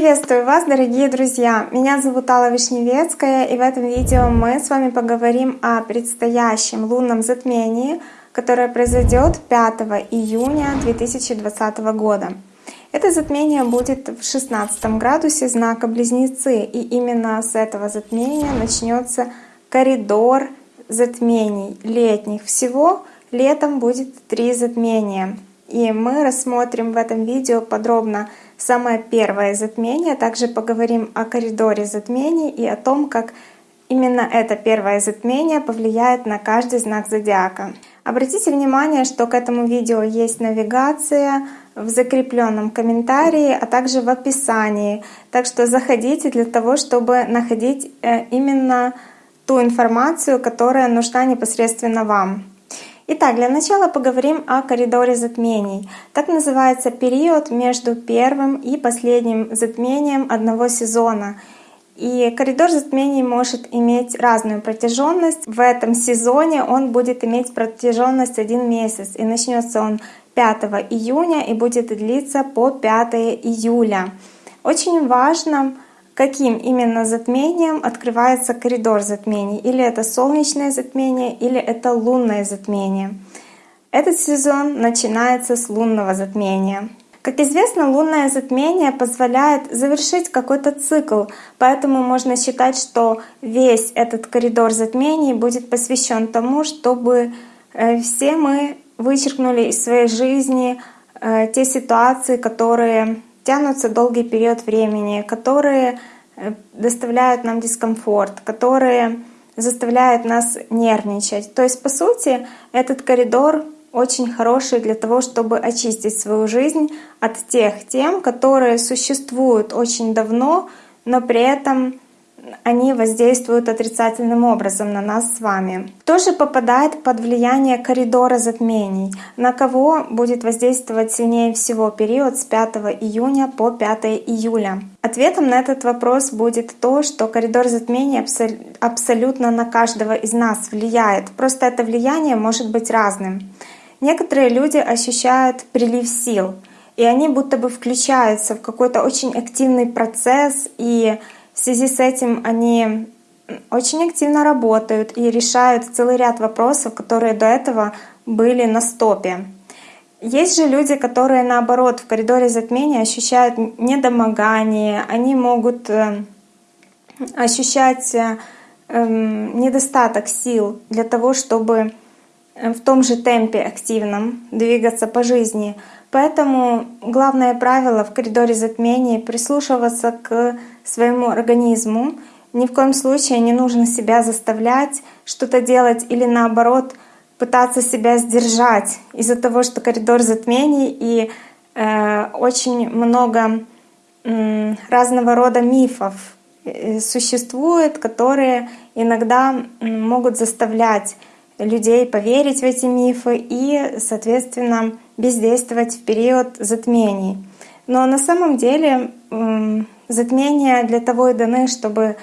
Приветствую вас, дорогие друзья! Меня зовут Алла Вишневецкая, и в этом видео мы с вами поговорим о предстоящем лунном затмении, которое произойдет 5 июня 2020 года. Это затмение будет в 16 градусе знака Близнецы, и именно с этого затмения начнется коридор затмений летних. Всего летом будет три затмения. И мы рассмотрим в этом видео подробно самое первое затмение. Также поговорим о коридоре затмений и о том, как именно это первое затмение повлияет на каждый знак зодиака. Обратите внимание, что к этому видео есть навигация в закрепленном комментарии, а также в описании. Так что заходите для того, чтобы находить э, именно ту информацию, которая нужна непосредственно вам. Итак, для начала поговорим о коридоре затмений. Так называется период между первым и последним затмением одного сезона. И коридор затмений может иметь разную протяженность. В этом сезоне он будет иметь протяженность один месяц. И начнется он 5 июня и будет длиться по 5 июля. Очень важно каким именно затмением открывается коридор затмений. Или это солнечное затмение, или это лунное затмение. Этот сезон начинается с лунного затмения. Как известно, лунное затмение позволяет завершить какой-то цикл, поэтому можно считать, что весь этот коридор затмений будет посвящен тому, чтобы э, все мы вычеркнули из своей жизни э, те ситуации, которые тянутся долгий период времени, которые э, доставляют нам дискомфорт, которые заставляют нас нервничать. То есть, по сути, этот коридор очень хороший для того, чтобы очистить свою жизнь от тех тем, которые существуют очень давно, но при этом они воздействуют отрицательным образом на нас с вами. Кто же попадает под влияние коридора затмений? На кого будет воздействовать сильнее всего период с 5 июня по 5 июля? Ответом на этот вопрос будет то, что коридор затмений абсолютно на каждого из нас влияет. Просто это влияние может быть разным. Некоторые люди ощущают прилив сил, и они будто бы включаются в какой-то очень активный процесс и в связи с этим они очень активно работают и решают целый ряд вопросов, которые до этого были на стопе. Есть же люди, которые наоборот в коридоре затмения ощущают недомогание, они могут э, ощущать э, эм, недостаток сил для того, чтобы э, в том же темпе активном двигаться по жизни. Поэтому главное правило в коридоре затмений — прислушиваться к своему организму. Ни в коем случае не нужно себя заставлять что-то делать или наоборот пытаться себя сдержать из-за того, что коридор затмений и э, очень много э, разного рода мифов э, существует, которые иногда могут заставлять людей поверить в эти мифы и, соответственно, бездействовать в период затмений. Но на самом деле затмения для того и даны, чтобы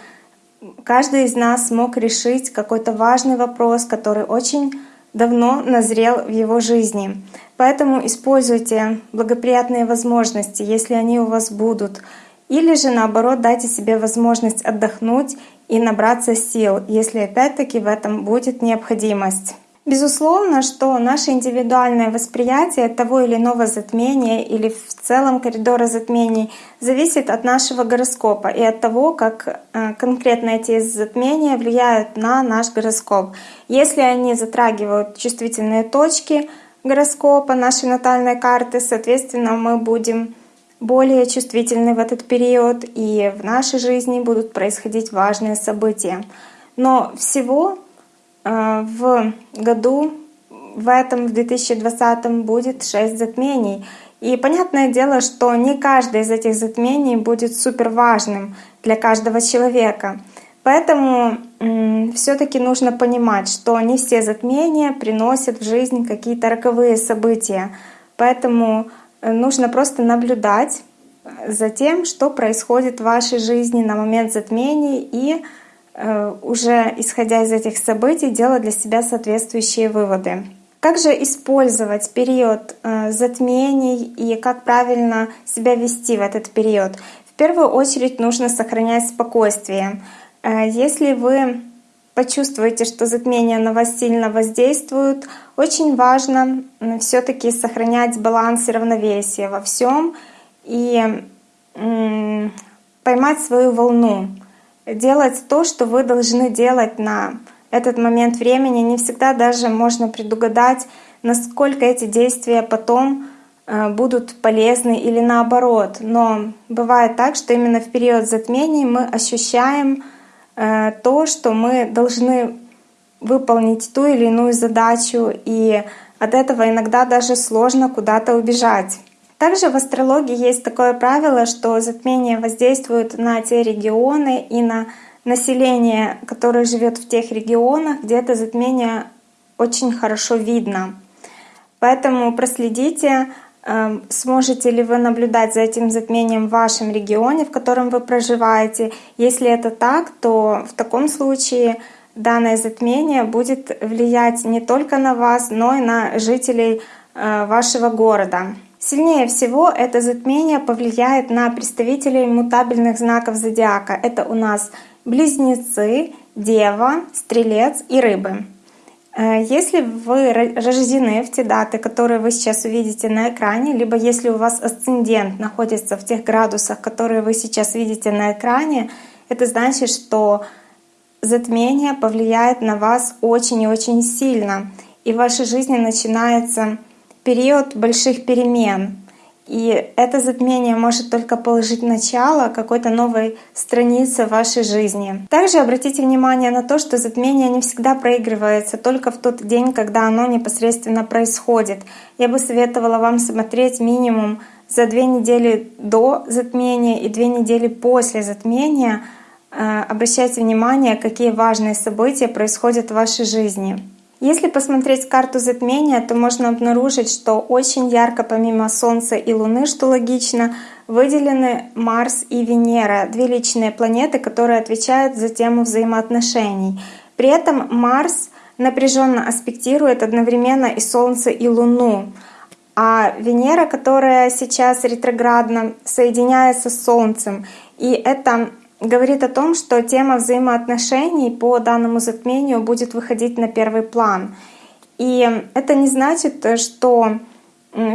каждый из нас мог решить какой-то важный вопрос, который очень давно назрел в его жизни. Поэтому используйте благоприятные возможности, если они у вас будут. Или же наоборот дайте себе возможность отдохнуть и набраться сил, если опять-таки в этом будет необходимость. Безусловно, что наше индивидуальное восприятие того или иного затмения или в целом коридора затмений зависит от нашего гороскопа и от того, как э, конкретно эти затмения влияют на наш гороскоп. Если они затрагивают чувствительные точки гороскопа нашей натальной карты, соответственно, мы будем более чувствительны в этот период, и в нашей жизни будут происходить важные события. Но всего в году, в этом, в 2020 будет 6 затмений. И понятное дело, что не каждое из этих затмений будет супер важным для каждого человека. Поэтому все-таки нужно понимать, что не все затмения приносят в жизнь какие-то роковые события. Поэтому Э, нужно просто наблюдать за тем, что происходит в вашей жизни на момент затмений и уже исходя из этих событий делать для себя соответствующие выводы. Как же использовать период э, затмений и как правильно себя вести в этот период? В первую очередь нужно сохранять спокойствие. Э, если вы почувствуете, что затмение на вас сильно воздействует, очень важно все-таки сохранять баланс и равновесие во всем и поймать свою волну, делать то, что вы должны делать на этот момент времени. Не всегда даже можно предугадать, насколько эти действия потом э, будут полезны или наоборот. Но бывает так, что именно в период затмений мы ощущаем Э, то, что мы должны выполнить ту или иную задачу, и от этого иногда даже сложно куда-то убежать. Также в астрологии есть такое правило, что затмение воздействует на те регионы и на население, которое живет в тех регионах, где это затмение очень хорошо видно. Поэтому проследите Эм, сможете ли вы наблюдать за этим затмением в вашем регионе, в котором вы проживаете? Если это так, то в таком случае данное затмение будет влиять не только на вас, но и на жителей э, вашего города. Сильнее всего это затмение повлияет на представителей мутабельных знаков зодиака. Это у нас близнецы, дева, стрелец и рыбы. Э, если вы рождены в те даты, которые вы сейчас увидите на экране, либо если у вас асцендент находится в тех градусах, которые вы сейчас видите на экране, это значит, что затмение повлияет на вас очень и очень сильно. И в вашей жизни начинается период больших перемен. И это затмение может только положить начало какой-то новой странице в вашей жизни. Также обратите внимание на то, что затмение не всегда проигрывается только в тот день, когда оно непосредственно происходит. Я бы советовала вам смотреть минимум за две недели до затмения и две недели после затмения. Э, обращайте внимание, какие важные события происходят в вашей жизни. Если посмотреть карту затмения, то можно обнаружить, что очень ярко помимо Солнца и Луны, что логично, выделены Марс и Венера, две личные планеты, которые отвечают за тему взаимоотношений. При этом Марс напряженно аспектирует одновременно и Солнце, и Луну. А Венера, которая сейчас ретроградно, соединяется с Солнцем. И это говорит о том, что тема взаимоотношений по данному затмению будет выходить на первый план. И это не значит, что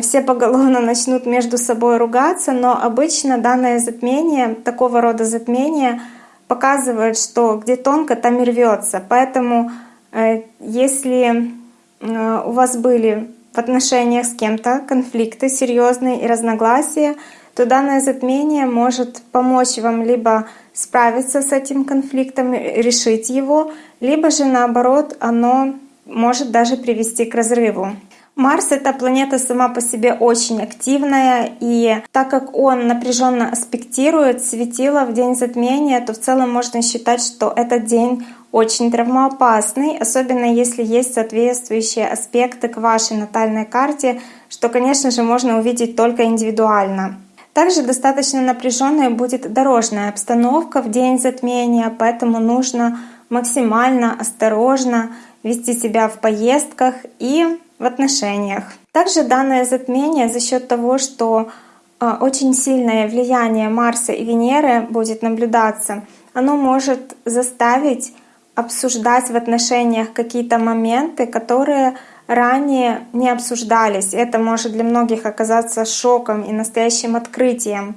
все поголовно начнут между собой ругаться, но обычно данное затмение, такого рода затмение, показывает, что где тонко, там и рвется. Поэтому э, если э, у вас были в отношениях с кем-то конфликты серьезные и разногласия, то данное затмение может помочь вам либо справиться с этим конфликтом, решить его, либо же наоборот оно может даже привести к разрыву. Марс — это планета сама по себе очень активная, и так как он напряженно аспектирует светило в день затмения, то в целом можно считать, что этот день очень травмоопасный, особенно если есть соответствующие аспекты к вашей натальной карте, что, конечно же, можно увидеть только индивидуально. Также достаточно напряженная будет дорожная обстановка в день затмения, поэтому нужно максимально осторожно вести себя в поездках и в отношениях. Также данное затмение за счет того, что а, очень сильное влияние Марса и Венеры будет наблюдаться, оно может заставить обсуждать в отношениях какие-то моменты, которые ранее не обсуждались. Это может для многих оказаться шоком и настоящим открытием.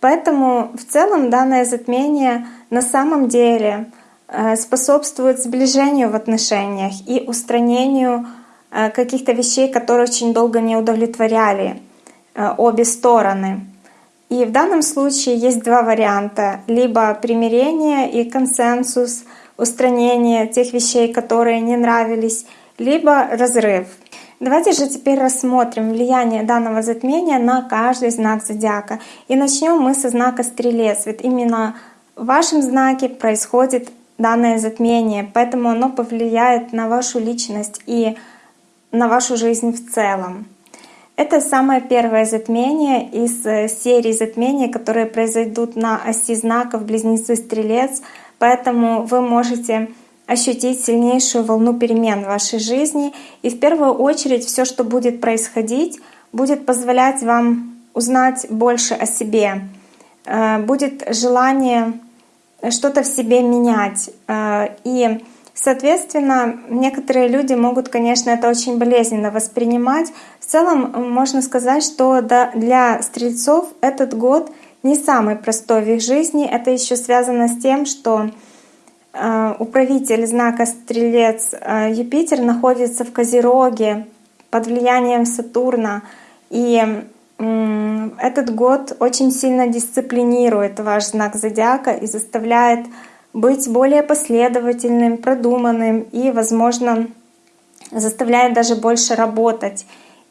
Поэтому в целом данное затмение на самом деле э, способствует сближению в отношениях и устранению э, каких-то вещей, которые очень долго не удовлетворяли э, обе стороны. И в данном случае есть два варианта. Либо примирение и консенсус, устранение тех вещей, которые не нравились, либо разрыв. Давайте же теперь рассмотрим влияние данного затмения на каждый знак зодиака. И начнем мы со знака Стрелец. Ведь именно в вашем знаке происходит данное затмение, поэтому оно повлияет на вашу личность и на вашу жизнь в целом. Это самое первое затмение из э, серии затмений, которые произойдут на оси знаков Близнецы-Стрелец, поэтому вы можете ощутить сильнейшую волну перемен в вашей жизни. И в первую очередь все, что будет происходить, будет позволять вам узнать больше о себе, э, будет желание что-то в себе менять. Э, и, соответственно, некоторые люди могут, конечно, это очень болезненно воспринимать. В целом можно сказать, что для стрельцов этот год не самый простой в их жизни. Это еще связано с тем, что э, управитель знака Стрелец э, Юпитер находится в Козероге под влиянием Сатурна. И этот год очень сильно дисциплинирует ваш знак зодиака и заставляет быть более последовательным, продуманным и, возможно, заставляет даже больше работать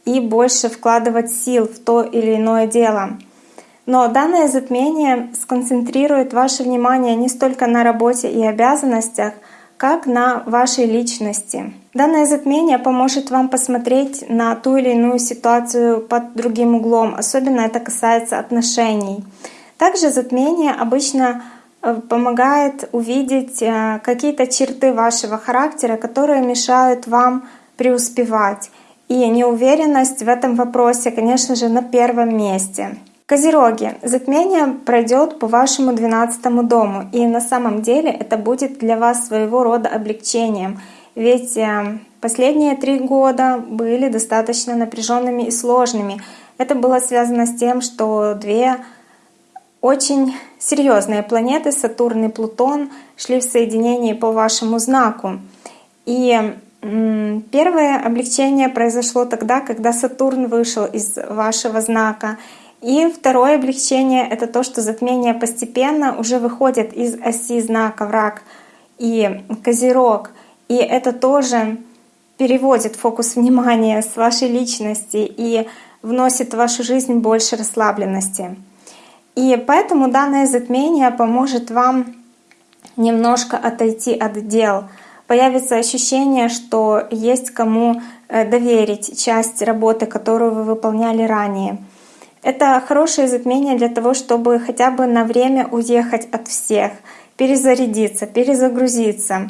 и больше вкладывать сил в то или иное дело. Но данное затмение сконцентрирует ваше внимание не столько на работе и обязанностях, как на вашей личности. Данное затмение поможет вам посмотреть на ту или иную ситуацию под другим углом, особенно это касается отношений. Также затмение обычно э, помогает увидеть э, какие-то черты вашего характера, которые мешают вам преуспевать. И неуверенность в этом вопросе, конечно же, на первом месте. Козероги, затмение пройдет по вашему 12 дому, и на самом деле это будет для вас своего рода облегчением, ведь э, последние три года были достаточно напряженными и сложными. Это было связано с тем, что две очень серьезные планеты, Сатурн и Плутон, шли в соединении по вашему знаку. И первое облегчение произошло тогда, когда Сатурн вышел из вашего знака — и второе облегчение — это то, что затмение постепенно уже выходит из оси знака враг и козерог. И это тоже переводит фокус внимания с вашей личности и вносит в вашу жизнь больше расслабленности. И поэтому данное затмение поможет вам немножко отойти от дел. Появится ощущение, что есть кому э, доверить часть работы, которую вы выполняли ранее — это хорошее затмение для того, чтобы хотя бы на время уехать от всех, перезарядиться, перезагрузиться.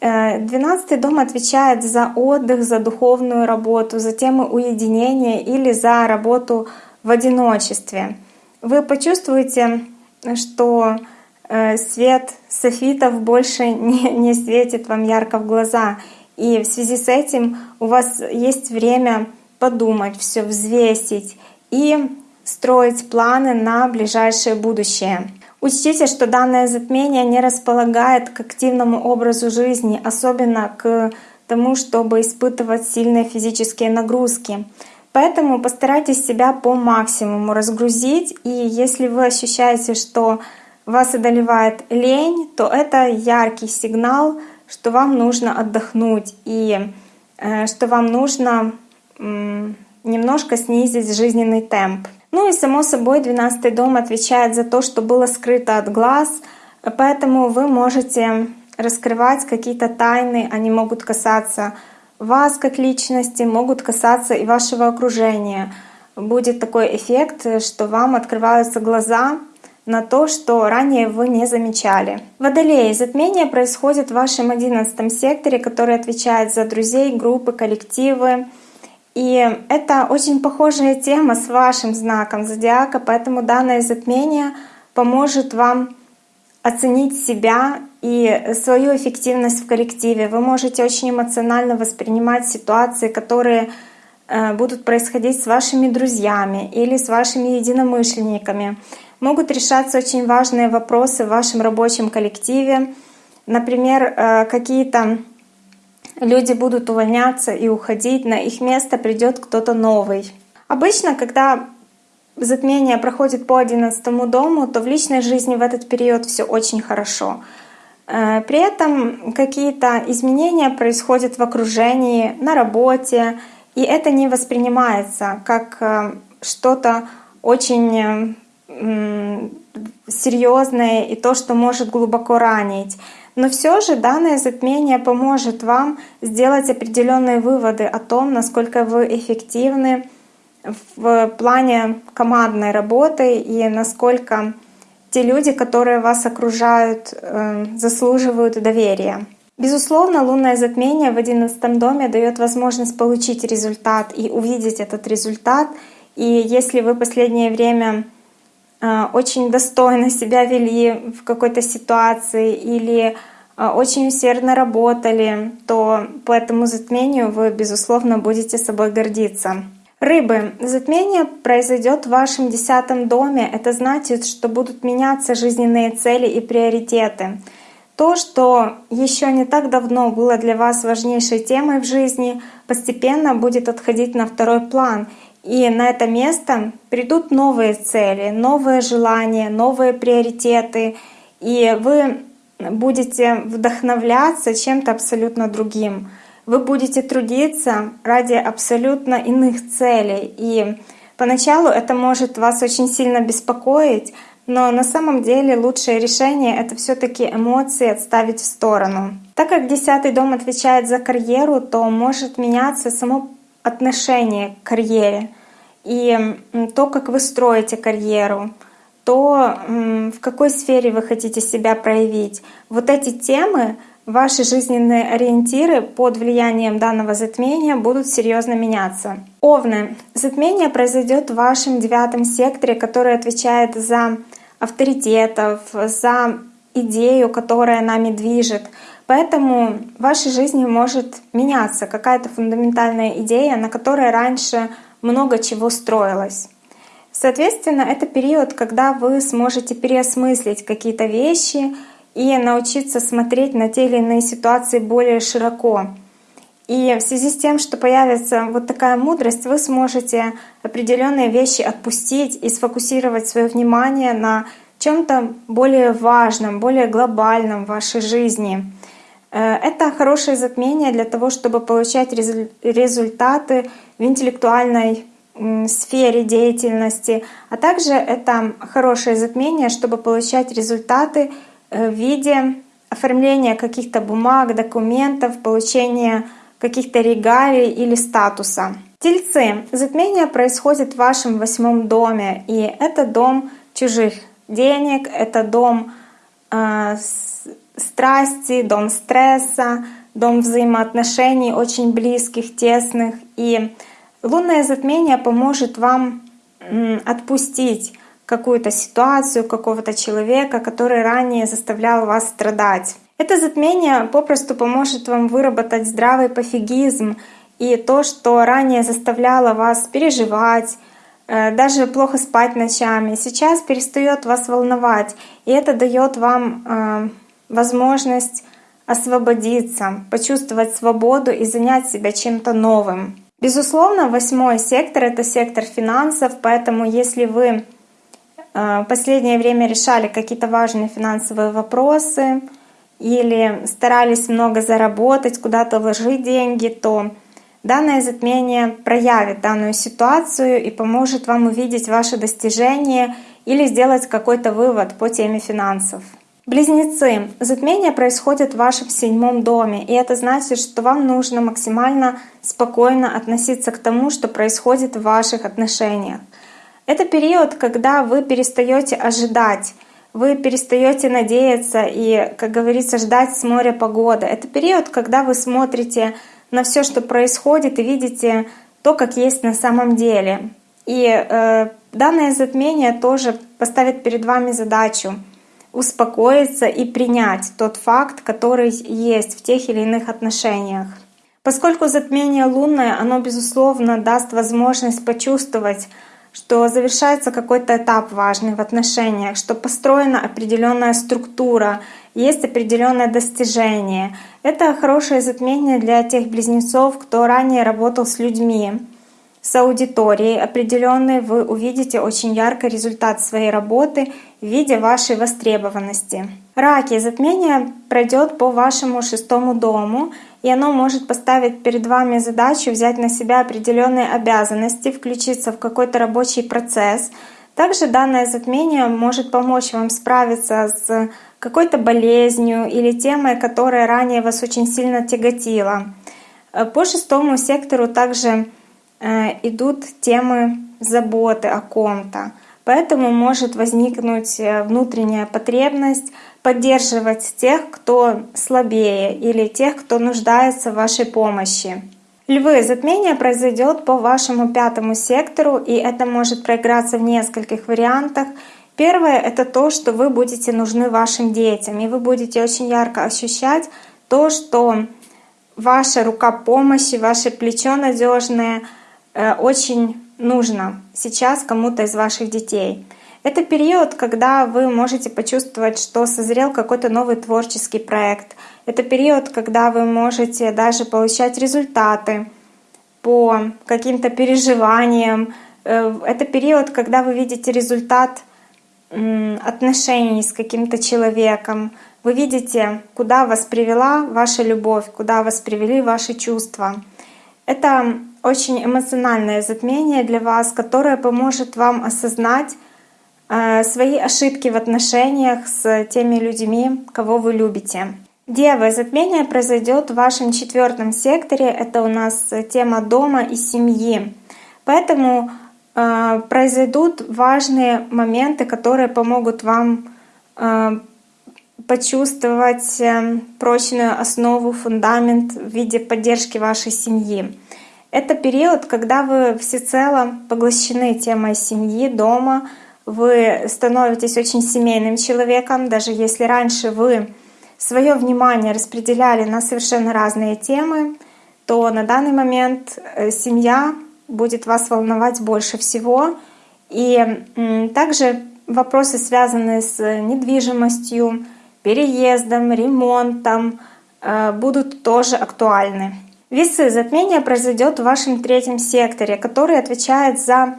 Э, двенадцатый дом отвечает за отдых, за духовную работу, за темы уединения или за работу в одиночестве. Вы почувствуете, что э, свет софитов больше не, не светит вам ярко в глаза. И в связи с этим у вас есть время подумать, все взвесить и строить планы на ближайшее будущее. Учтите, что данное затмение не располагает к активному образу жизни, особенно к тому, чтобы испытывать сильные физические нагрузки. Поэтому постарайтесь себя по максимуму разгрузить, и если вы ощущаете, что вас одолевает лень, то это яркий сигнал, что вам нужно отдохнуть и э, что вам нужно немножко снизить жизненный темп. Ну и само собой 12 дом отвечает за то, что было скрыто от глаз, поэтому вы можете раскрывать какие-то тайны, они могут касаться вас как личности, могут касаться и вашего окружения. Будет такой эффект, что вам открываются глаза на то, что ранее вы не замечали. Водолеи. Затмение происходит в вашем одиннадцатом секторе, который отвечает за друзей, группы, коллективы, и это очень похожая тема с вашим знаком зодиака, поэтому данное затмение поможет вам оценить себя и свою эффективность в коллективе. Вы можете очень эмоционально воспринимать ситуации, которые э, будут происходить с вашими друзьями или с вашими единомышленниками. Могут решаться очень важные вопросы в вашем рабочем коллективе. Например, э, какие-то люди будут увольняться и уходить, на их место придет кто-то новый. Обычно, когда затмение проходит по 11 дому, то в личной жизни в этот период все очень хорошо. Э, при этом какие-то изменения происходят в окружении, на работе, и это не воспринимается как э, что-то очень серьезное и то, что может глубоко ранить. Но все же данное затмение поможет вам сделать определенные выводы о том, насколько вы эффективны в плане командной работы и насколько те люди, которые вас окружают, э, заслуживают доверия. Безусловно, лунное затмение в одиннадцатом доме дает возможность получить результат и увидеть этот результат. И если вы последнее время очень достойно себя вели в какой-то ситуации или э, очень усердно работали, то по этому затмению вы, безусловно, будете собой гордиться. Рыбы, затмение произойдет в вашем десятом доме. Это значит, что будут меняться жизненные цели и приоритеты. То, что еще не так давно было для вас важнейшей темой в жизни, постепенно будет отходить на второй план. И на это место придут новые цели, новые желания, новые приоритеты. И вы будете вдохновляться чем-то абсолютно другим. Вы будете трудиться ради абсолютно иных целей. И поначалу это может вас очень сильно беспокоить, но на самом деле лучшее решение — это все таки эмоции отставить в сторону. Так как десятый дом отвечает за карьеру, то может меняться само отношение к карьере и то, как вы строите карьеру, то в какой сфере вы хотите себя проявить. Вот эти темы Ваши жизненные ориентиры под влиянием данного затмения будут серьезно меняться. Овны. Затмение произойдет в вашем девятом секторе, который отвечает за авторитетов, за идею, которая нами движет. Поэтому в вашей жизни может меняться какая-то фундаментальная идея, на которой раньше много чего строилось. Соответственно, это период, когда вы сможете переосмыслить какие-то вещи и научиться смотреть на те или иные ситуации более широко. И в связи с тем, что появится вот такая мудрость, вы сможете определенные вещи отпустить и сфокусировать свое внимание на чем-то более важном, более глобальном в вашей жизни. Э, это хорошее затмение для того, чтобы получать результаты в интеллектуальной сфере деятельности, а также это хорошее затмение, чтобы получать результаты э, в виде оформления каких-то бумаг, документов, получения каких-то регалий или статуса. Тельцы. Затмение происходит в вашем восьмом доме, и это дом чужих денег, это дом э, страсти, дом стресса, дом взаимоотношений очень близких, тесных. И лунное затмение поможет вам отпустить какую-то ситуацию, какого-то человека, который ранее заставлял вас страдать. Это затмение попросту поможет вам выработать здравый пофигизм и то, что ранее заставляло вас переживать, э, даже плохо спать ночами, сейчас перестает вас волновать, и это дает вам э, возможность освободиться, почувствовать свободу и занять себя чем-то новым. Безусловно, восьмой сектор — это сектор финансов, поэтому если вы э, в последнее время решали какие-то важные финансовые вопросы, или старались много заработать, куда-то вложить деньги, то данное затмение проявит данную ситуацию и поможет вам увидеть ваши достижения или сделать какой-то вывод по теме финансов. Близнецы. Затмение происходит в вашем седьмом доме, и это значит, что вам нужно максимально спокойно относиться к тому, что происходит в ваших отношениях. Это период, когда вы перестаете ожидать, вы перестаете надеяться и, как говорится, ждать с моря погоды. Это период, когда вы смотрите на все, что происходит, и видите то, как есть на самом деле. И э, данное затмение тоже поставит перед вами задачу успокоиться и принять тот факт, который есть в тех или иных отношениях. Поскольку затмение лунное, оно, безусловно, даст возможность почувствовать что завершается какой-то этап важный в отношениях, что построена определенная структура, есть определенное достижение. Это хорошее затмение для тех близнецов, кто ранее работал с людьми, с аудиторией определенной. Вы увидите очень ярко результат своей работы в виде вашей востребованности. Раки. Затмение пройдет по вашему шестому дому — и оно может поставить перед вами задачу взять на себя определенные обязанности, включиться в какой-то рабочий процесс. Также данное затмение может помочь вам справиться с какой-то болезнью или темой, которая ранее вас очень сильно тяготила. Э, по шестому сектору также э, идут темы заботы о ком-то. Поэтому может возникнуть э, внутренняя потребность поддерживать тех, кто слабее или тех, кто нуждается в вашей помощи. Львы, затмение произойдет по вашему пятому сектору, и это может проиграться в нескольких вариантах. Первое — это то, что вы будете нужны вашим детям, и вы будете очень ярко ощущать то, что ваша рука помощи, ваше плечо надежное э, очень нужно сейчас кому-то из ваших детей. Это период, когда вы можете почувствовать, что созрел какой-то новый творческий проект. Это период, когда вы можете даже получать результаты по каким-то переживаниям. Э, это период, когда вы видите результат отношений с каким-то человеком. Вы видите, куда вас привела ваша любовь, куда вас привели ваши чувства. Это очень эмоциональное затмение для вас, которое поможет вам осознать э, свои ошибки в отношениях с теми людьми, кого вы любите. Девы, затмение произойдет в вашем четвертом секторе. Это у нас тема дома и семьи. Поэтому э, произойдут важные моменты, которые помогут вам э, почувствовать э, прочную основу, фундамент в виде поддержки вашей семьи. Это период, когда вы всецело поглощены темой семьи, дома, вы становитесь очень семейным человеком, даже если раньше вы свое внимание распределяли на совершенно разные темы, то на данный момент э, семья будет вас волновать больше всего. И также вопросы, связанные с недвижимостью, переездом, ремонтом, э, будут тоже актуальны. Весы затмения произойдет в вашем третьем секторе, который отвечает за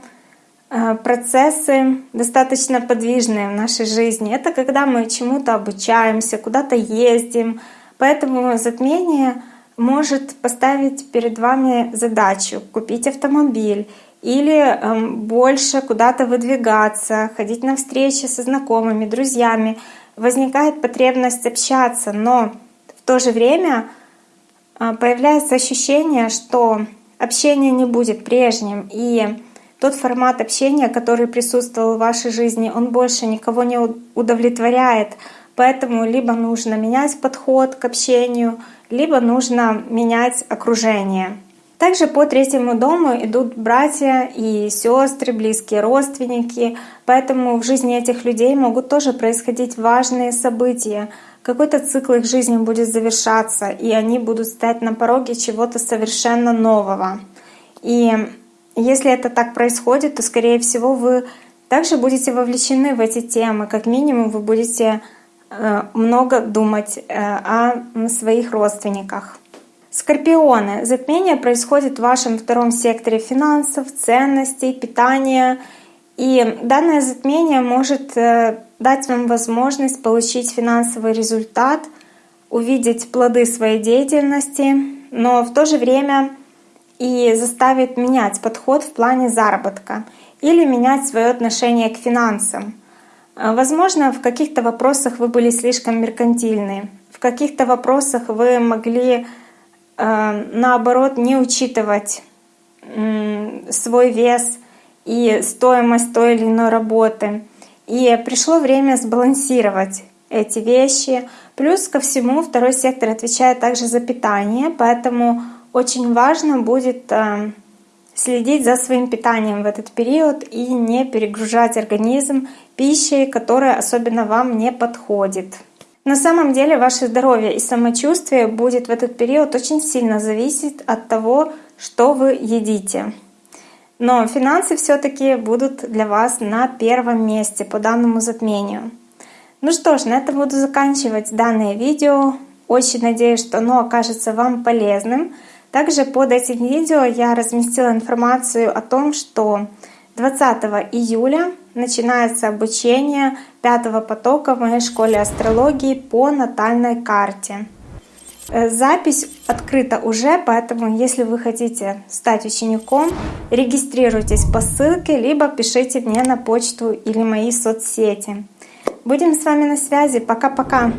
Э, процессы достаточно подвижные в нашей жизни. Это когда мы чему-то обучаемся, куда-то ездим. Поэтому затмение может поставить перед вами задачу купить автомобиль или эм, больше куда-то выдвигаться, ходить на встречи со знакомыми, друзьями. Возникает потребность общаться, но в то же время появляется ощущение, что общение не будет прежним, и тот формат общения, который присутствовал в вашей жизни, он больше никого не удовлетворяет. Поэтому либо нужно менять подход к общению, либо нужно менять окружение. Также по третьему дому идут братья и сестры, близкие родственники, поэтому в жизни этих людей могут тоже происходить важные события. Какой-то цикл их жизни будет завершаться, и они будут стоять на пороге чего-то совершенно нового. И если это так происходит, то, скорее всего, вы также будете вовлечены в эти темы. Как минимум, вы будете э, много думать э, о своих родственниках. Скорпионы. Затмение происходит в вашем втором секторе финансов, ценностей, питания. И данное затмение может э, дать вам возможность получить финансовый результат, увидеть плоды своей деятельности, но в то же время и заставит менять подход в плане заработка или менять свое отношение к финансам. Э, возможно, в каких-то вопросах вы были слишком меркантильны, в каких-то вопросах вы могли наоборот не учитывать свой вес и стоимость той или иной работы. И пришло время сбалансировать эти вещи. Плюс ко всему второй сектор отвечает также за питание, поэтому очень важно будет э, следить за своим питанием в этот период и не перегружать организм пищей, которая особенно вам не подходит. На самом деле ваше здоровье и самочувствие будет в этот период очень сильно зависеть от того, что вы едите. Но финансы все-таки будут для вас на первом месте по данному затмению. Ну что ж, на этом буду заканчивать данное видео. Очень надеюсь, что оно окажется вам полезным. Также под этим видео я разместила информацию о том, что 20 июля начинается обучение пятого потока в моей школе астрологии по натальной карте. Э, запись открыта уже, поэтому если вы хотите стать учеником, регистрируйтесь по ссылке, либо пишите мне на почту или мои соцсети. Будем с вами на связи. Пока-пока!